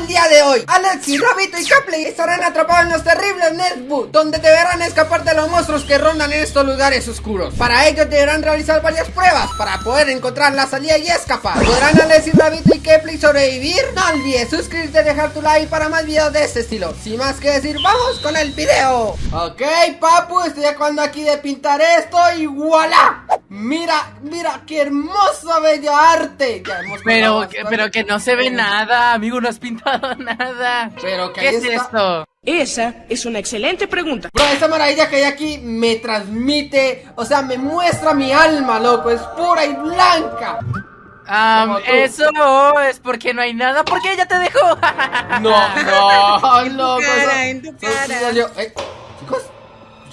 el día de hoy. Alex y Rabito y Capley estarán atrapados en los terribles Netboot Donde deberán escapar de los monstruos que rondan estos lugares oscuros. Para ello deberán realizar varias pruebas Para poder encontrar la salida y escapar. ¿Podrán Alex y Rabito y Capley sobrevivir? No olvides suscribirte y dejar tu like para más videos de este estilo. Sin más que decir, vamos con el video. Ok papu, estoy acabando aquí de pintar esto y voilà Mira, mira, qué hermosa bella arte Ya hemos Pero, que- pero que no se ve nada, amigo, no has pintado nada. Pero que ¿Qué es está. esto? Esa es una excelente pregunta. Bro, esa maravilla que hay aquí me transmite, o sea, me muestra mi alma, loco, es pura y blanca. Tú. eso es porque no hay nada, porque ella te dejó. No, no, loco. cara, en tu eso cara. sí salió- eh, chicos,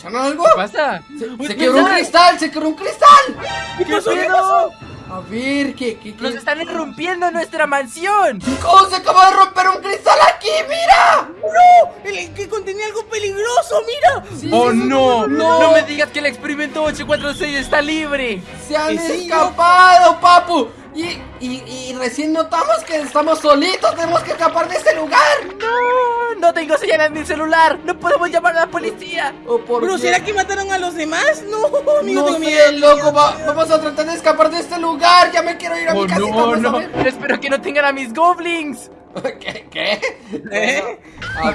¿escucharon algo? ¿Qué pasa? Se, Uy, se quebró un cristal, se quebró un cristal. ¿Qué pasó? ¿Qué pedo? pasó? A ver, ¿qué, qué, Nos qué? están irrumpiendo nuestra mansión. Chicos, se acaba de romper un cristal aquí, mira. ¡No! El que contenía algo peligroso, mira. Sí, Oh no, no, no me digas que el experimento 846 está libre. Se han escapado, papu. Y, y, y recién notamos que estamos solitos, tenemos que escapar de este lugar. No, no tengo señal en mi celular. No podemos llamar a la policía. ¿O por ¿Pero qué? será que mataron a los demás? No, amigo, No tengo sé, miedo. loco, va- vamos a tratar de escapar de este lugar. Ya me quiero ir a mi Oh casita. no, no. ver. Espero que no tengan a mis goblins. ¿Qué? ¿Qué? ¿Eh?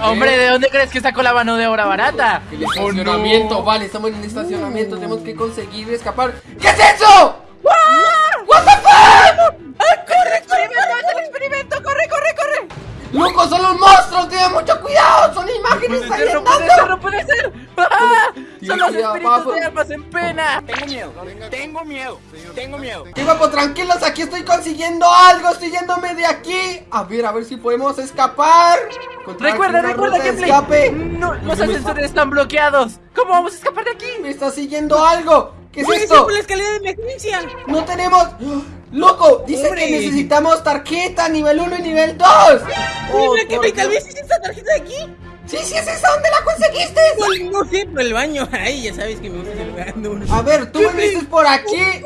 Hombre, ¿de dónde crees que sacó la mano de obra barata? El Oh, estacionamiento, no. vale, estamos en el estacionamiento, tenemos que conseguir escapar. ¿Qué es eso? What the fuck? ¡Experimento! ¡Es el experimento! ¡Corre, corre, corre! Loco, son los monstruos, ten mucho cuidado, son imágenes ¡Puede ser, no puede ser, saliendo. no puede ser! ¡Ah! ¡Son los espíritus de almas en pena! Tengo miedo, tengo miedo, tengo miedo. Y guapo, tranquilos, aquí estoy consiguiendo algo, estoy yéndome de aquí. A ver, a ver si podemos escapar. Recuerda, recuerda que Play- escape. No, los ascensores están bloqueados. ¿Cómo vamos a escapar de aquí? Me está siguiendo algo. ¿Qué es Puede ser esto? por la escalera de emergencia. No tenemos. Loco, dice Hombre. que necesitamos tarjeta nivel 1 y nivel 2. Oh, Mira que tal vez es esta tarjeta de aquí. Sí, sí, es esa. ¿Dónde la conseguiste? Pues, No sé, por el baño. Ay, ya sabes que me gusta A ver, tú ¿Qué viniste por aquí.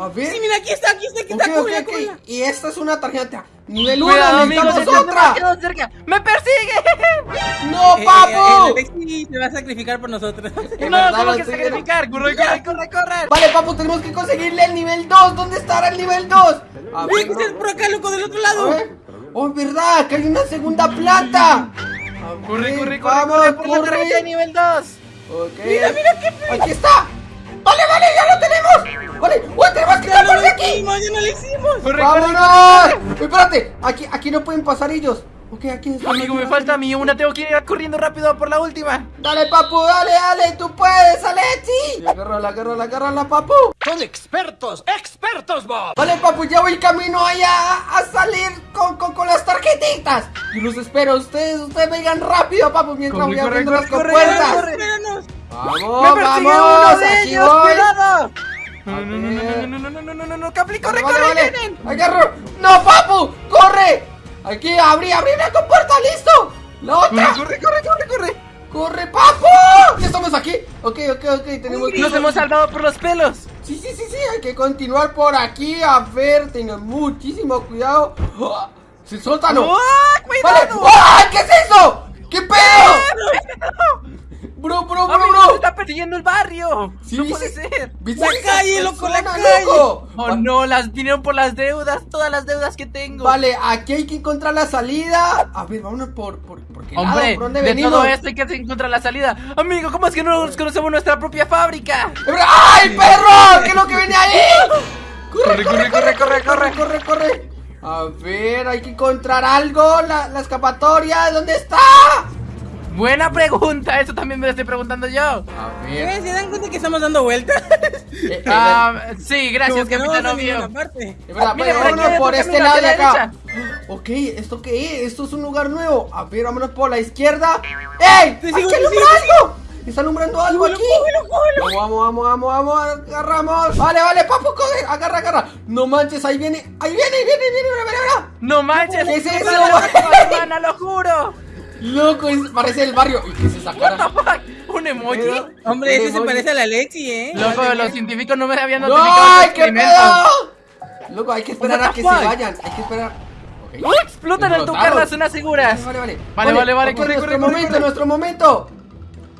A ver. Sí, mira, aquí está, aquí está, aquí está. ok, cógela, ok. cógela. Y esta es una tarjeta. Nivel 1, Cuidado, amigos, necesitamos otra. demasiado cerca. ¡Me persigue! ¡No, Eh, eh, papu! el Alexi se va a sacrificar por nosotros. ¡No, verdad, tengo lo que sacrificar! ¡Corre, corre, corre, corre! Vale, papu, tenemos que conseguirle el nivel 2. ¿Dónde estará el nivel 2? A ver, que por acá, loco, del otro lado. Oh, es verdad, que hay una segunda plata. ¡Corre, corre, corre, vamos, corre por la corre. tarjeta de nivel 2! Ok. Mira, mira qué Aquí está. Vale, vale, ya lo tenemos. Vale, uy, tenemos que no escapar de aquí. hicimos, ya no lo hicimos. ¡Corre, corre! ¡Vámonos! Espérate, aquí, aquí no pueden pasar ellos. Ok, aquí está. Amigo, me falta a mí una, tengo que ir corriendo rápido por la última. Dale, papu, dale, dale, tú puedes, Alexi. Agárrala, agárrala, agárrala, papu. Son expertos, expertos, Bob. Vale, papu, ya voy camino allá a, a salir con, con, con las tarjetitas. Yo los espero, ustedes, ustedes vengan rápido, papu, mientras Corre, voy abriendo corre, las corre, compuertas. Vamos, ¡Me persigue vamos, uno de aquí ellos! voy. ¡Cuidado! A No, no, no, no, no, no, no, no, no, no, no, Capli, corre, Vale, corre, vale, vienen. Agarro. No, papu, corre. Aquí, abrí, abrí la compuerta, listo. La otra. Corre, corre, corre, corre. ¡Corre, papu! Ya estamos aquí. Ok, ok, ok, tenemos. Nos hemos salvado por los pelos. Sí, sí, sí, sí, hay que continuar por aquí. A ver, tengan muchísimo cuidado. ¡Ah! ¡Se sueltan! ¡Ah, ¡Vale! cuidado! ¡Ah! ¿Qué es eso? ¿Qué pedo? Bro, bro, bro, bro. está persiguiendo el barrio. Sí, no puede sí. ser. ¿Viste La calle, loco, la calle. Oh Va- no, las vinieron por las deudas, todas las deudas que tengo. Vale, aquí hay que encontrar la salida. A ver, vámonos por, por, por qué lado, Hombre, ¿por dónde de venimos? todo esto hay que encontrar la salida. Amigo, ¿cómo es que no nos conocemos nuestra propia fábrica? ¡Ay, perro! ¿Qué es lo que viene ahí? Corre, corre, corre, corre, corre. corre, corre. A ver, hay que encontrar algo. La, la escapatoria, ¿dónde está? Buena pregunta, eso también me lo estoy preguntando yo. A Eh, ¿Se dan cuenta que estamos dando vueltas? Eh, eh, Ah, sí, gracias, no capitán ninguna obvio. pero por vámonos este camino lado de acá. Ok, ¿esto qué es? Esto es un lugar nuevo. A ver, vámonos por la izquierda. ¡Ey! Te ¡Aquí sigo, te alumbra sigo, algo! ¡Está alumbrando algo aquí! Vamos, vamos, vamos, vamos, agarramos. Vale, vale, papu, coge, agarra, agarra. No manches, ahí viene, ahí viene, ahí viene, ahí viene, mira, mira, mira. No manches, ¿Qué es eso? hermana, lo juro. Loco, es- parece el barrio. ¿Y qué es esa What cara? the fuck? ¿Un emoji? Pero- Hombre, Un este se parece a la Lexi, ¿eh? Loco, los científicos no me habían ¡No! notificado ¡Ay, qué pedo! Loco, hay que esperar a que fuck? se vayan. Hay que esperar. ¡Uh! ¡Explotan al tocar las zonas seguras! Vale, vale, Vale, vale, corre, nuestro corre, corre, momento, corre. nuestro momento.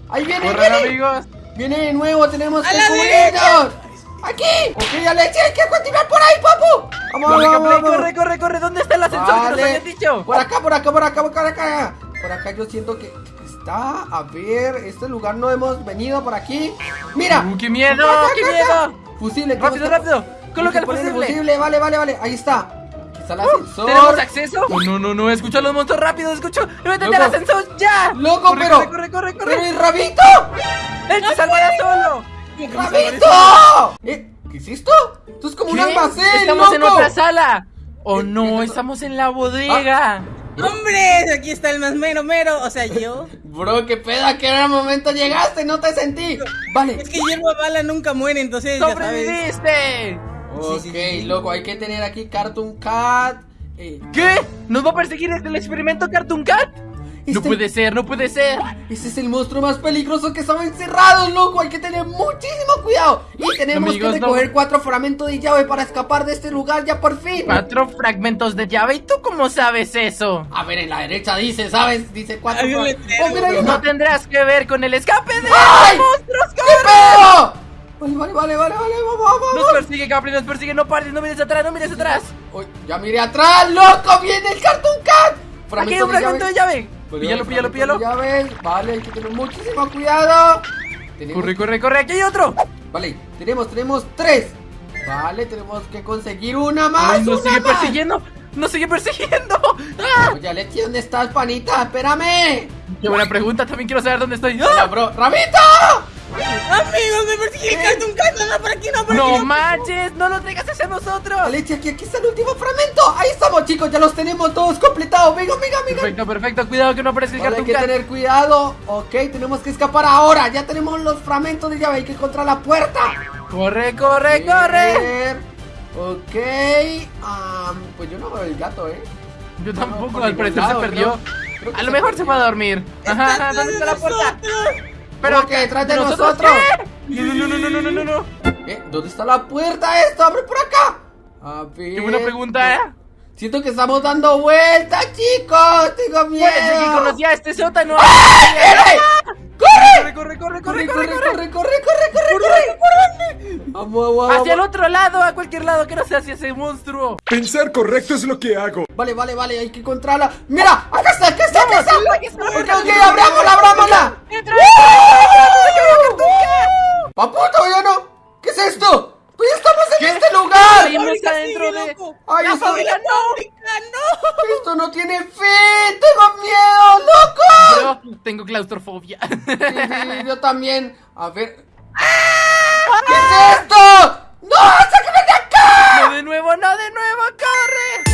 Ahí viene, ¡Corran, viene. amigos! Viene de nuevo, tenemos ¡A que cubrirnos. Aquí. Ok, Alexia, hay que continuar por ahí, papu. Vamos, ¡Corre, vamos, vamos. corre, corre, corre! ¿Dónde está el ascensor que nos Vale. habías dicho? Por acá, por acá, por acá, por acá. Por acá yo siento que está. A ver, este lugar no hemos venido por aquí. Mira. ¡Uh, qué miedo! Acá, acá, ¡Qué acá. miedo! Fusible, ¡Rápido, que- rápido! ¡Coloca el que fusible! Vale, vale, vale, vale. Ahí está. Aquí está el ascensor. ¿Tenemos acceso? Oh, no, no, no, escucho a los monstruos rápido, escucho. ¡Métete al ascensor ya! Loco, corre, pero. Corre, corre, corre, ¡Pero corre. el rabito! ¡Él se salvará solo! ¡Rabito! ¿Eh? ¿Qué es esto? Esto es como un ¿Qué? almacén, Estamos en otra sala. Oh no, estamos en la bodega. ¡Hombre! Aquí está el más mero mero. O sea, yo. Bro, qué pedo, ¿a qué hora momento llegaste? No te sentí. Vale. Es que hierba bala nunca muere, entonces ya sabes. ¡Sobreviviste! Ok, sí, sí, sí. loco, hay que tener aquí Cartoon Cat. Eh, ¿Qué? ¿Nos va a perseguir este el experimento Cartoon Cat? No Este- puede ser, no puede ser. ese es el monstruo más peligroso que estaba encerrado, loco. Hay que tener muchísimo cuidado. Y tenemos Amigos, que no. recoger cuatro fragmentos de llave para escapar de este lugar ya por fin. Cuatro fragmentos de llave. ¿Y tú cómo sabes eso? A ver, en la derecha dice, ¿sabes? Dice cuatro letrero, Oh, mira, No tendrás que ver con el escape de ¡Ay! los monstruos. ¿Qué ¡Corre! pedo? Vale, vale, vale, vale, vale, vamos, vamos. Nos persigue, Capri, nos persigue. No pares, no mires atrás, no mires atrás. Uy, ya miré atrás, loco, viene el Cartoon Cat. Aquí hay un fragmento de llave. Píllalo, píllalo, píllalo. llaves. Vale, hay que tener muchísimo cuidado. Tenemos- Corre, corre, corre. Aquí hay otro. Vale, tenemos, tenemos tres. Vale, tenemos que conseguir una más. Ay, nos una sigue más. persiguiendo. Nos sigue persiguiendo. ¡Ah! Oye, Alexi, ¿dónde estás, panita? Espérame. Qué buena pregunta. También quiero saber dónde estoy. Hola, ¡Ah! bro. ¡Rabito! Amigos, me persigue el Cartoon Cat. No, por aquí, no, por aquí. No no. manches, no lo traigas hacia nosotros. Alexi, aquí, aquí está el último fragmento. Ahí estamos, chicos. Ya los tenemos todos completados. Venga, venga, venga. Perfecto, perfecto. Cuidado que no aparezca el Vale, hay que tener cuidado. Ok, tenemos que escapar ahora. Ya tenemos los fragmentos de llave. Hay que encontrar la puerta. Corre, corre, corre. Ver. Ok. pues yo no veo el gato, ¿eh? Yo No, tampoco, por al parecer se perdió. ¿no? A lo mejor se fue a dormir. Ajá, ajá, ¿dónde está la puerta? ¿Cómo que detrás de nosotros? qué? No, no, no, no, no, no, no, no. ¿Eh? ¿Dónde está la puerta esto? ¡Abre por acá! A ver. Qué buena pregunta, ¿eh? Siento que estamos dando vueltas, chicos. Tengo miedo. Parece que conocía este sótano. Corre, corre, corre, ¡Corre, corre, corre, corre, corre, corre, corre, corre, corre! Vamos, vamos, Hacia el otro lado, a cualquier lado, que no sea hacia ese monstruo. Pensar correcto es lo que hago. Vale, vale, vale, hay que encontrarla. ¡Mira! ¡Acá está, acá está, acá está! Ok, puerta. yo también. A ver. ¡Ah! ¿Qué es esto? ¡No! ¡Sácame de acá! ¡No de nuevo, no de nuevo! ¡Corre!